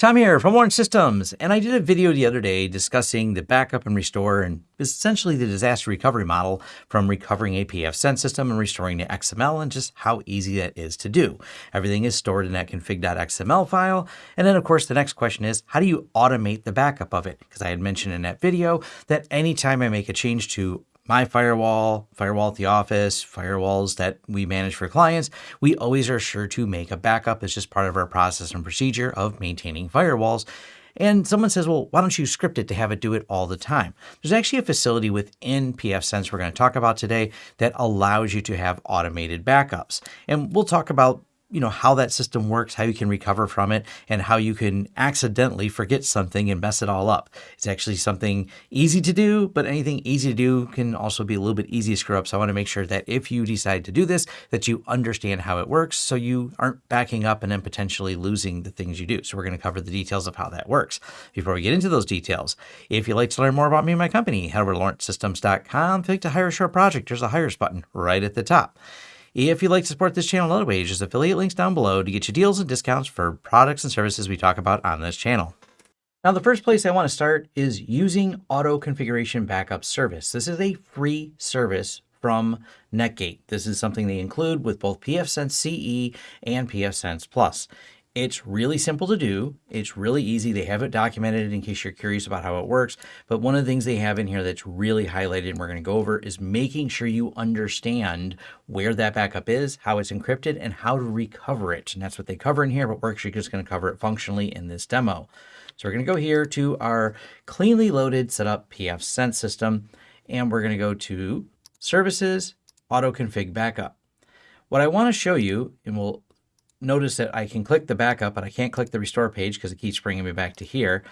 Tom here from Lawrence Systems, and I did a video the other day discussing the backup and restore and essentially the disaster recovery model from recovering a pfSense system and restoring to XML and just how easy that is to do. Everything is stored in that config.xml file. And then of course, the next question is, how do you automate the backup of it? Because I had mentioned in that video that anytime I make a change to my firewall, firewall at the office, firewalls that we manage for clients, we always are sure to make a backup. It's just part of our process and procedure of maintaining firewalls. And someone says, well, why don't you script it to have it do it all the time? There's actually a facility within pfSense we're going to talk about today that allows you to have automated backups. And we'll talk about you know, how that system works, how you can recover from it, and how you can accidentally forget something and mess it all up. It's actually something easy to do, but anything easy to do can also be a little bit easy to screw up. So I want to make sure that if you decide to do this, that you understand how it works so you aren't backing up and then potentially losing the things you do. So we're going to cover the details of how that works. Before we get into those details, if you'd like to learn more about me and my company, head over to lawrencesystems.com, click to hire a short project. There's a hires button right at the top. If you'd like to support this channel other ways, there's affiliate links down below to get you deals and discounts for products and services we talk about on this channel. Now, the first place I want to start is using Auto Configuration Backup Service. This is a free service from Netgate. This is something they include with both pfSense CE and pfSense Plus. It's really simple to do. It's really easy. They have it documented in case you're curious about how it works. But one of the things they have in here that's really highlighted and we're going to go over is making sure you understand where that backup is, how it's encrypted, and how to recover it. And that's what they cover in here, but we're actually just going to cover it functionally in this demo. So we're going to go here to our cleanly loaded setup PF pfSense system, and we're going to go to Services, Auto Config Backup. What I want to show you, and we'll notice that I can click the backup, but I can't click the restore page because it keeps bringing me back to here.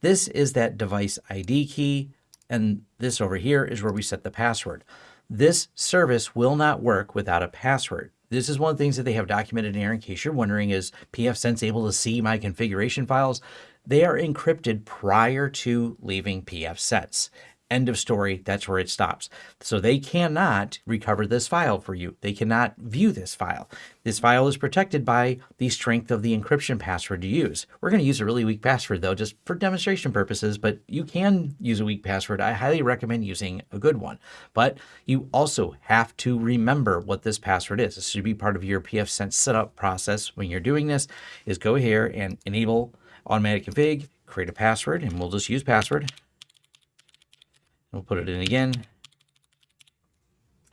This is that device ID key, and this over here is where we set the password. This service will not work without a password. This is one of the things that they have documented in here in case you're wondering, is pfSense able to see my configuration files? They are encrypted prior to leaving pfSense. End of story. That's where it stops. So they cannot recover this file for you. They cannot view this file. This file is protected by the strength of the encryption password you use. We're going to use a really weak password though, just for demonstration purposes, but you can use a weak password. I highly recommend using a good one, but you also have to remember what this password is. This should be part of your pfSense setup process when you're doing this is go here and enable automatic config, create a password, and we'll just use password. We'll put it in again.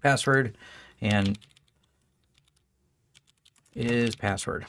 Password and is password.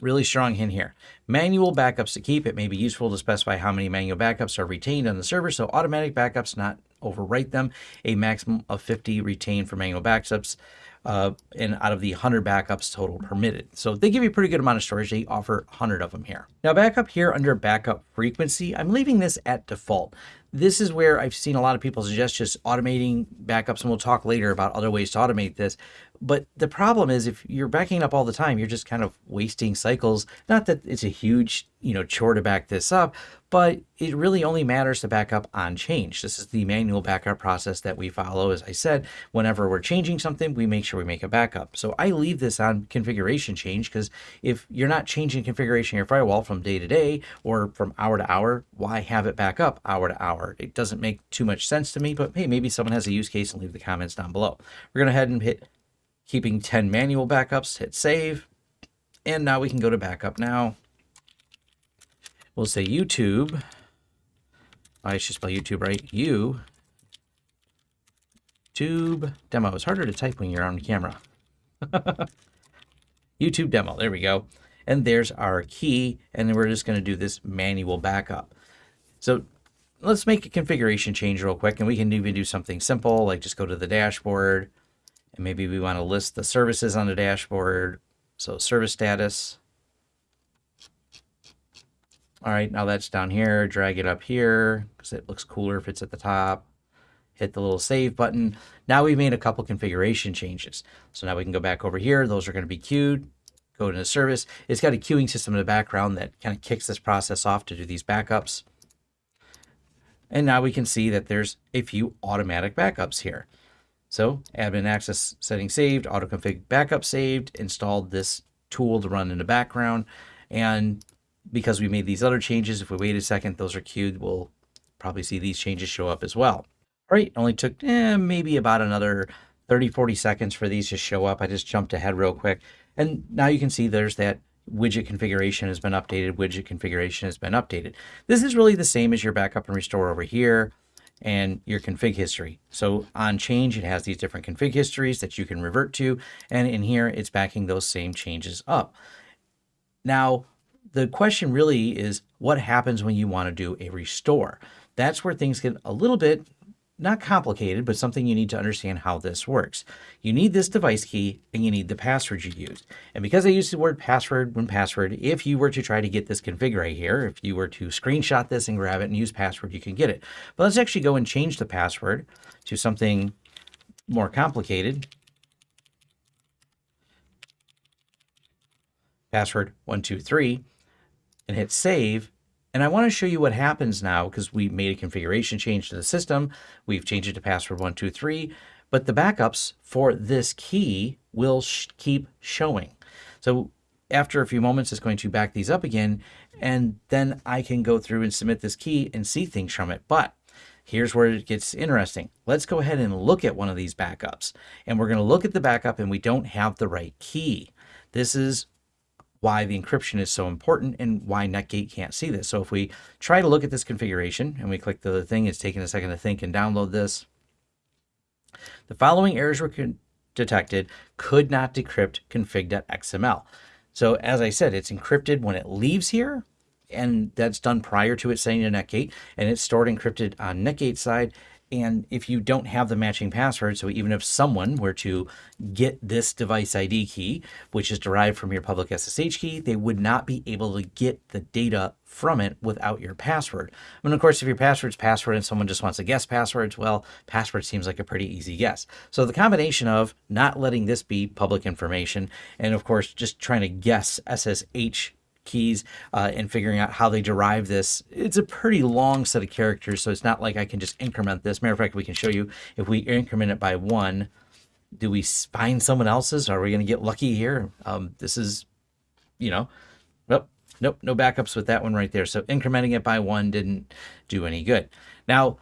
Really strong hint here. Manual backups to keep. It may be useful to specify how many manual backups are retained on the server, so automatic backups not overwrite them. A maximum of 50 retained for manual backups uh, and out of the 100 backups total permitted. So they give you a pretty good amount of storage. They offer 100 of them here. Now backup here under backup frequency, I'm leaving this at default. This is where I've seen a lot of people suggest just automating backups, and we'll talk later about other ways to automate this. But the problem is if you're backing up all the time, you're just kind of wasting cycles. Not that it's a huge, you know, chore to back this up, but it really only matters to back up on change. This is the manual backup process that we follow. As I said, whenever we're changing something, we make sure we make a backup. So I leave this on configuration change because if you're not changing configuration of your firewall from day to day or from hour to hour, why have it back up hour to hour? It doesn't make too much sense to me, but hey, maybe someone has a use case and leave the comments down below. We're going to head and hit keeping 10 manual backups, hit save. And now we can go to backup now. We'll say YouTube. I should spell YouTube right. You. Tube demo. It's harder to type when you're on camera. YouTube demo. There we go. And there's our key. And we're just going to do this manual backup. So let's make a configuration change real quick. And we can even do something simple, like just go to the dashboard. And maybe we want to list the services on the dashboard. So service status. All right, now that's down here. Drag it up here because it looks cooler if it's at the top. Hit the little save button. Now we've made a couple configuration changes. So now we can go back over here. Those are going to be queued. Go to the service. It's got a queuing system in the background that kind of kicks this process off to do these backups. And now we can see that there's a few automatic backups here. So admin access setting saved, auto config backup saved, installed this tool to run in the background. And because we made these other changes, if we wait a second, those are queued. We'll probably see these changes show up as well. Right, only took eh, maybe about another 30, 40 seconds for these to show up. I just jumped ahead real quick. And now you can see there's that widget configuration has been updated, widget configuration has been updated. This is really the same as your backup and restore over here and your config history. So on change, it has these different config histories that you can revert to. And in here, it's backing those same changes up. Now, the question really is what happens when you want to do a restore? That's where things get a little bit not complicated, but something you need to understand how this works. You need this device key and you need the password you used. And because I used the word password when password, if you were to try to get this config right here, if you were to screenshot this and grab it and use password, you can get it. But let's actually go and change the password to something more complicated. Password 123 and hit save and I want to show you what happens now because we made a configuration change to the system. We've changed it to password 123, but the backups for this key will sh keep showing. So after a few moments, it's going to back these up again, and then I can go through and submit this key and see things from it. But here's where it gets interesting. Let's go ahead and look at one of these backups. And we're going to look at the backup and we don't have the right key. This is why the encryption is so important and why Netgate can't see this. So if we try to look at this configuration and we click the thing, it's taking a second to think and download this. The following errors were detected, could not decrypt config.xml. So as I said, it's encrypted when it leaves here, and that's done prior to it sending to Netgate, and it's stored encrypted on Netgate side, and if you don't have the matching password, so even if someone were to get this device ID key, which is derived from your public SSH key, they would not be able to get the data from it without your password. I mean, of course, if your password's password and someone just wants to guess passwords, well, password seems like a pretty easy guess. So the combination of not letting this be public information and, of course, just trying to guess SSH keys uh, and figuring out how they derive this. It's a pretty long set of characters, so it's not like I can just increment this. Matter of fact, we can show you if we increment it by one, do we find someone else's? Are we going to get lucky here? Um, this is, you know, nope, nope, no backups with that one right there. So incrementing it by one didn't do any good. Now,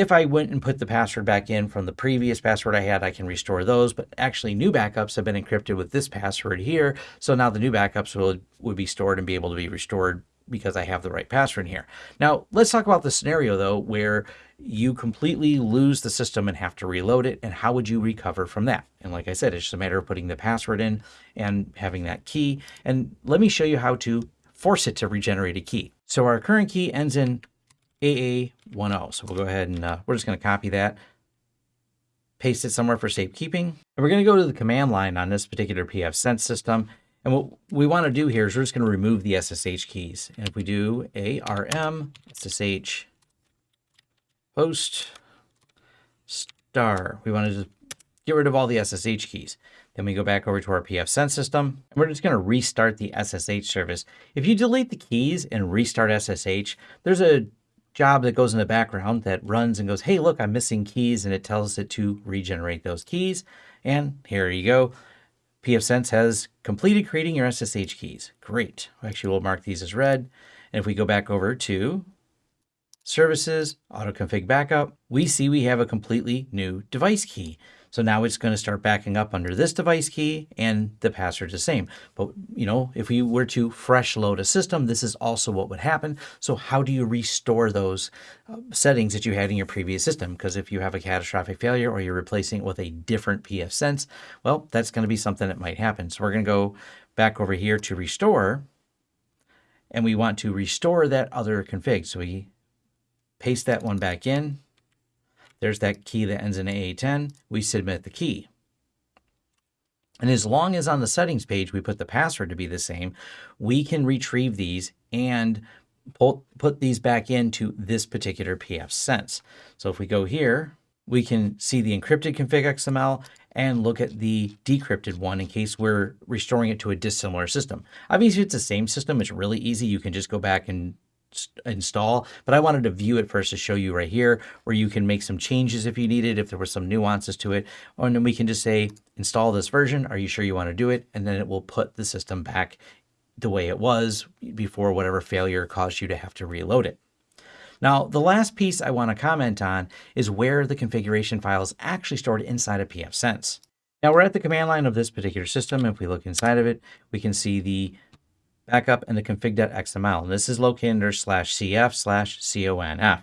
if I went and put the password back in from the previous password I had, I can restore those, but actually new backups have been encrypted with this password here. So now the new backups will, would be stored and be able to be restored because I have the right password here. Now, let's talk about the scenario though, where you completely lose the system and have to reload it. And how would you recover from that? And like I said, it's just a matter of putting the password in and having that key. And let me show you how to force it to regenerate a key. So our current key ends in AA10. So we'll go ahead and uh, we're just going to copy that, paste it somewhere for safekeeping. And we're going to go to the command line on this particular pfSense system. And what we want to do here is we're just going to remove the SSH keys. And if we do rm SSH host star, we want to just get rid of all the SSH keys. Then we go back over to our pfSense system, and we're just going to restart the SSH service. If you delete the keys and restart SSH, there's a job that goes in the background that runs and goes, hey, look, I'm missing keys, and it tells it to regenerate those keys. And here you go. pfSense has completed creating your SSH keys. Great. Actually, we'll mark these as read. And if we go back over to services, auto config backup, we see we have a completely new device key. So now it's going to start backing up under this device key and the password is the same. But, you know, if we were to fresh load a system, this is also what would happen. So how do you restore those uh, settings that you had in your previous system? Because if you have a catastrophic failure or you're replacing it with a different pfSense, well, that's going to be something that might happen. So we're going to go back over here to restore and we want to restore that other config. So we paste that one back in there's that key that ends in AA10. We submit the key. And as long as on the settings page we put the password to be the same, we can retrieve these and pull, put these back into this particular pfSense. So if we go here, we can see the encrypted config XML and look at the decrypted one in case we're restoring it to a dissimilar system. Obviously, it's the same system, it's really easy. You can just go back and install, but I wanted to view it first to show you right here where you can make some changes if you needed, if there were some nuances to it. And then we can just say, install this version. Are you sure you want to do it? And then it will put the system back the way it was before whatever failure caused you to have to reload it. Now, the last piece I want to comment on is where the configuration file is actually stored inside of pfSense. Now we're at the command line of this particular system. If we look inside of it, we can see the backup and the config.xml. And this is located under slash cf slash conf.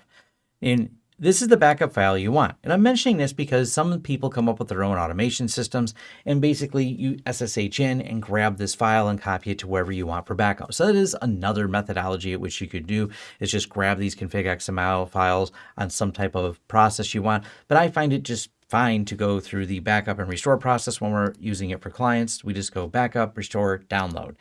And this is the backup file you want. And I'm mentioning this because some people come up with their own automation systems and basically you SSH in and grab this file and copy it to wherever you want for backup. So that is another methodology at which you could do is just grab these config XML files on some type of process you want. But I find it just fine to go through the backup and restore process when we're using it for clients. We just go backup, restore, download.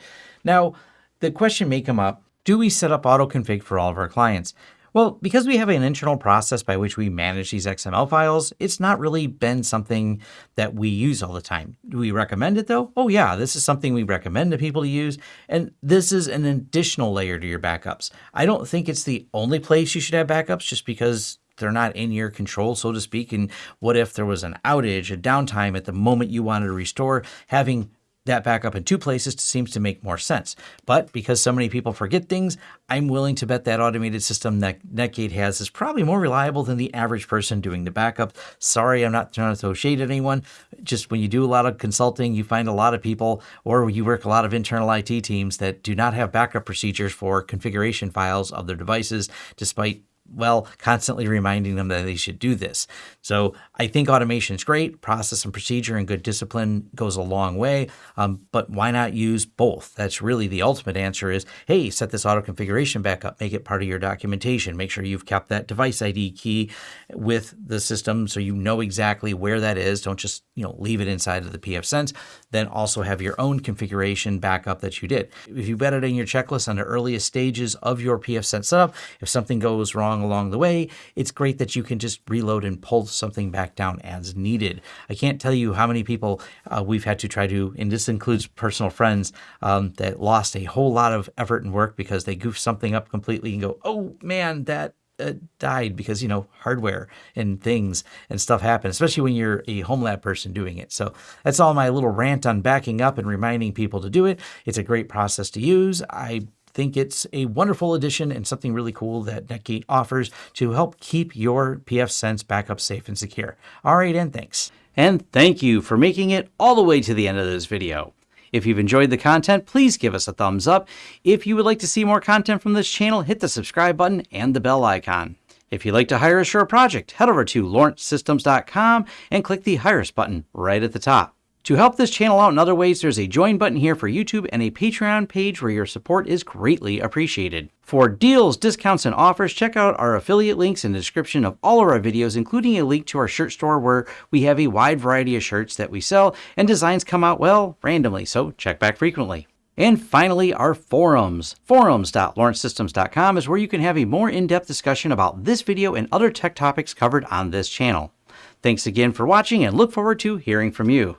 Now, the question may come up, do we set up auto config for all of our clients? Well, because we have an internal process by which we manage these XML files, it's not really been something that we use all the time. Do we recommend it though? Oh yeah, this is something we recommend to people to use. And this is an additional layer to your backups. I don't think it's the only place you should have backups just because they're not in your control, so to speak. And what if there was an outage, a downtime at the moment you wanted to restore? Having that backup in two places seems to make more sense. But because so many people forget things, I'm willing to bet that automated system that Netgate has is probably more reliable than the average person doing the backup. Sorry, I'm not trying to throw shade at anyone. Just when you do a lot of consulting, you find a lot of people or you work a lot of internal IT teams that do not have backup procedures for configuration files of their devices, despite well, constantly reminding them that they should do this. So I think automation is great. Process and procedure and good discipline goes a long way. Um, but why not use both? That's really the ultimate answer is, hey, set this auto configuration back up, make it part of your documentation. Make sure you've kept that device ID key with the system so you know exactly where that is. Don't just, you know, leave it inside of the pfSense. Then also have your own configuration backup that you did. If you bet it in your checklist on the earliest stages of your pfSense setup, if something goes wrong along the way, it's great that you can just reload and pull something back down as needed. I can't tell you how many people uh, we've had to try to, and this includes personal friends, um, that lost a whole lot of effort and work because they goofed something up completely and go, oh man, that uh, died because you know hardware and things and stuff happen especially when you're a home lab person doing it. So that's all my little rant on backing up and reminding people to do it. It's a great process to use. I think it's a wonderful addition and something really cool that Netgate offers to help keep your pfSense backup safe and secure. All right, and thanks. And thank you for making it all the way to the end of this video. If you've enjoyed the content, please give us a thumbs up. If you would like to see more content from this channel, hit the subscribe button and the bell icon. If you'd like to hire us for a project, head over to lawrencesystems.com and click the Hire Us button right at the top. To help this channel out in other ways, there's a join button here for YouTube and a Patreon page where your support is greatly appreciated. For deals, discounts, and offers, check out our affiliate links in the description of all of our videos, including a link to our shirt store where we have a wide variety of shirts that we sell and designs come out, well, randomly, so check back frequently. And finally, our forums. Forums.lawrencesystems.com is where you can have a more in-depth discussion about this video and other tech topics covered on this channel. Thanks again for watching and look forward to hearing from you.